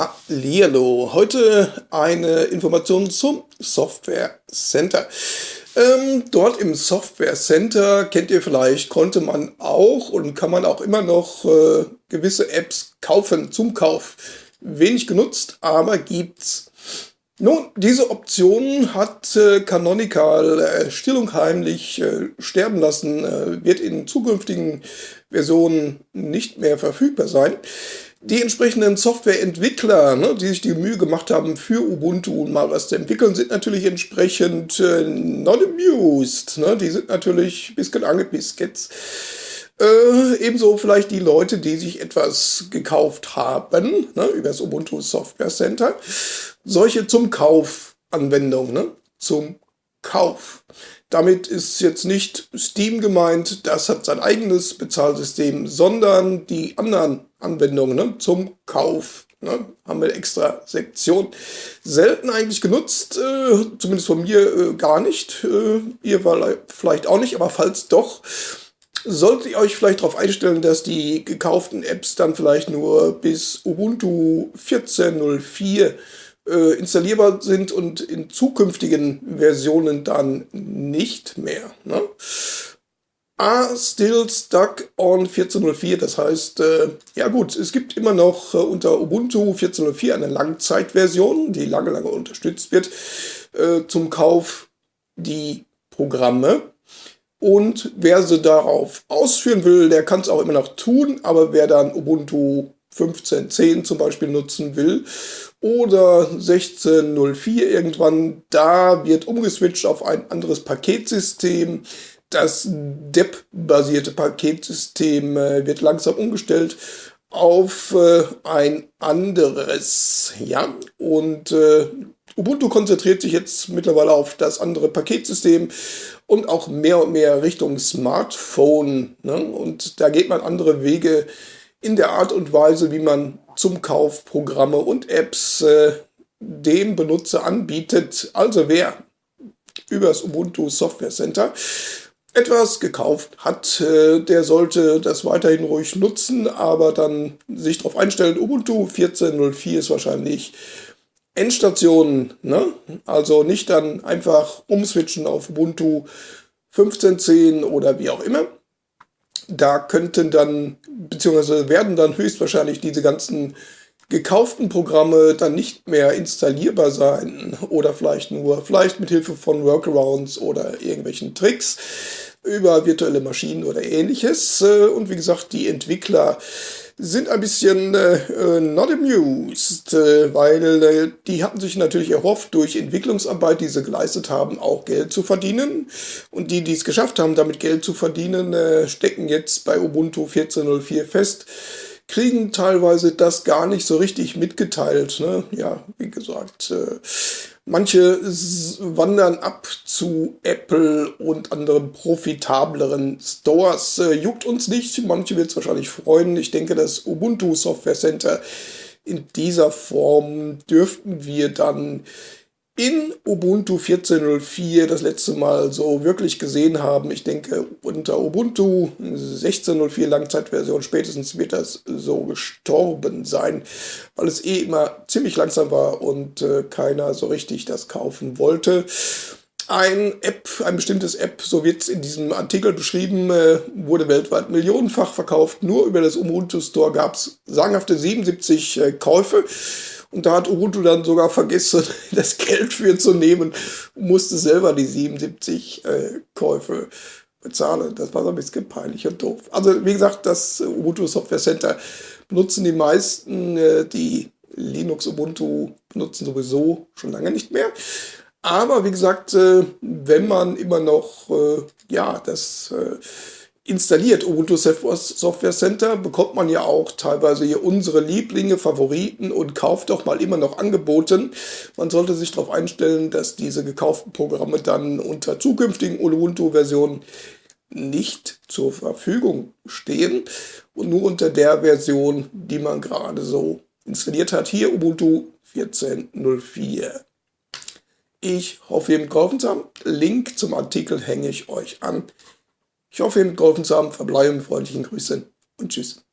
Hallihallo, heute eine Information zum Software Center. Ähm, dort im Software Center, kennt ihr vielleicht, konnte man auch und kann man auch immer noch äh, gewisse Apps kaufen zum Kauf. Wenig genutzt, aber gibt's. Nun, diese Option hat äh, Canonical äh, still und heimlich äh, sterben lassen, äh, wird in zukünftigen Versionen nicht mehr verfügbar sein die entsprechenden Softwareentwickler, ne, die sich die Mühe gemacht haben, für Ubuntu mal was zu entwickeln, sind natürlich entsprechend äh, not amused. Ne? Die sind natürlich bisschen angepisst jetzt. Äh, ebenso vielleicht die Leute, die sich etwas gekauft haben, ne, über das Ubuntu Software Center. Solche zum Kauf Anwendungen, ne, zum Kauf. Damit ist jetzt nicht Steam gemeint, das hat sein eigenes Bezahlsystem, sondern die anderen Anwendungen ne, zum Kauf. Ne, haben wir extra Sektion. Selten eigentlich genutzt, äh, zumindest von mir äh, gar nicht. Äh, ihr vielleicht auch nicht, aber falls doch, solltet ihr euch vielleicht darauf einstellen, dass die gekauften Apps dann vielleicht nur bis Ubuntu 14.04 äh, installierbar sind und in zukünftigen Versionen dann nicht mehr. Ne? are still stuck on 14.04. Das heißt, äh, ja gut, es gibt immer noch äh, unter Ubuntu 14.04 eine Langzeitversion, die lange, lange unterstützt wird, äh, zum Kauf die Programme. Und wer sie darauf ausführen will, der kann es auch immer noch tun, aber wer dann Ubuntu 15.10 zum Beispiel nutzen will oder 16.04 irgendwann, da wird umgeswitcht auf ein anderes Paketsystem. Das DEP-basierte Paketsystem äh, wird langsam umgestellt auf äh, ein anderes. Ja, und äh, Ubuntu konzentriert sich jetzt mittlerweile auf das andere Paketsystem und auch mehr und mehr Richtung Smartphone. Ne? Und da geht man andere Wege in der Art und Weise, wie man zum Kauf Programme und Apps äh, dem Benutzer anbietet. Also wer über das Ubuntu Software Center etwas gekauft hat, äh, der sollte das weiterhin ruhig nutzen, aber dann sich darauf einstellen, Ubuntu 14.04 ist wahrscheinlich Endstation, ne? also nicht dann einfach umswitchen auf Ubuntu 15.10 oder wie auch immer da könnten dann, beziehungsweise werden dann höchstwahrscheinlich diese ganzen gekauften Programme dann nicht mehr installierbar sein oder vielleicht nur, vielleicht mit Hilfe von Workarounds oder irgendwelchen Tricks über virtuelle Maschinen oder ähnliches. Und wie gesagt, die Entwickler sind ein bisschen äh, not amused, äh, weil äh, die hatten sich natürlich erhofft, durch Entwicklungsarbeit, die sie geleistet haben, auch Geld zu verdienen. Und die, die es geschafft haben, damit Geld zu verdienen, äh, stecken jetzt bei Ubuntu 14.04 fest, kriegen teilweise das gar nicht so richtig mitgeteilt. Ne? Ja, wie gesagt, äh, Manche wandern ab zu Apple und anderen profitableren Stores. Äh, juckt uns nicht, manche wird es wahrscheinlich freuen. Ich denke, das Ubuntu Software Center in dieser Form dürften wir dann in Ubuntu 14.04 das letzte Mal so wirklich gesehen haben. Ich denke, unter Ubuntu 16.04 Langzeitversion spätestens wird das so gestorben sein, weil es eh immer ziemlich langsam war und äh, keiner so richtig das kaufen wollte. Ein App, ein bestimmtes App, so wird es in diesem Artikel beschrieben, äh, wurde weltweit millionenfach verkauft. Nur über das Ubuntu Store gab es sagenhafte 77 äh, Käufe. Und da hat Ubuntu dann sogar vergessen, das Geld für zu nehmen musste selber die 77 äh, Käufe bezahlen. Das war so ein bisschen peinlich und doof. Also wie gesagt, das Ubuntu Software Center benutzen die meisten, äh, die Linux Ubuntu benutzen sowieso schon lange nicht mehr. Aber wie gesagt, äh, wenn man immer noch äh, ja das äh, installiert Ubuntu Software Center, bekommt man ja auch teilweise hier unsere Lieblinge, Favoriten und kauft doch mal immer noch angeboten. Man sollte sich darauf einstellen, dass diese gekauften Programme dann unter zukünftigen Ubuntu-Versionen nicht zur Verfügung stehen und nur unter der Version, die man gerade so installiert hat. Hier Ubuntu 14.04. Ich hoffe, ihr habt geholfen zu. Link zum Artikel hänge ich euch an. Ich hoffe, Ihnen geholfen zu haben. Verbleibe mit freundlichen Grüßen und Tschüss.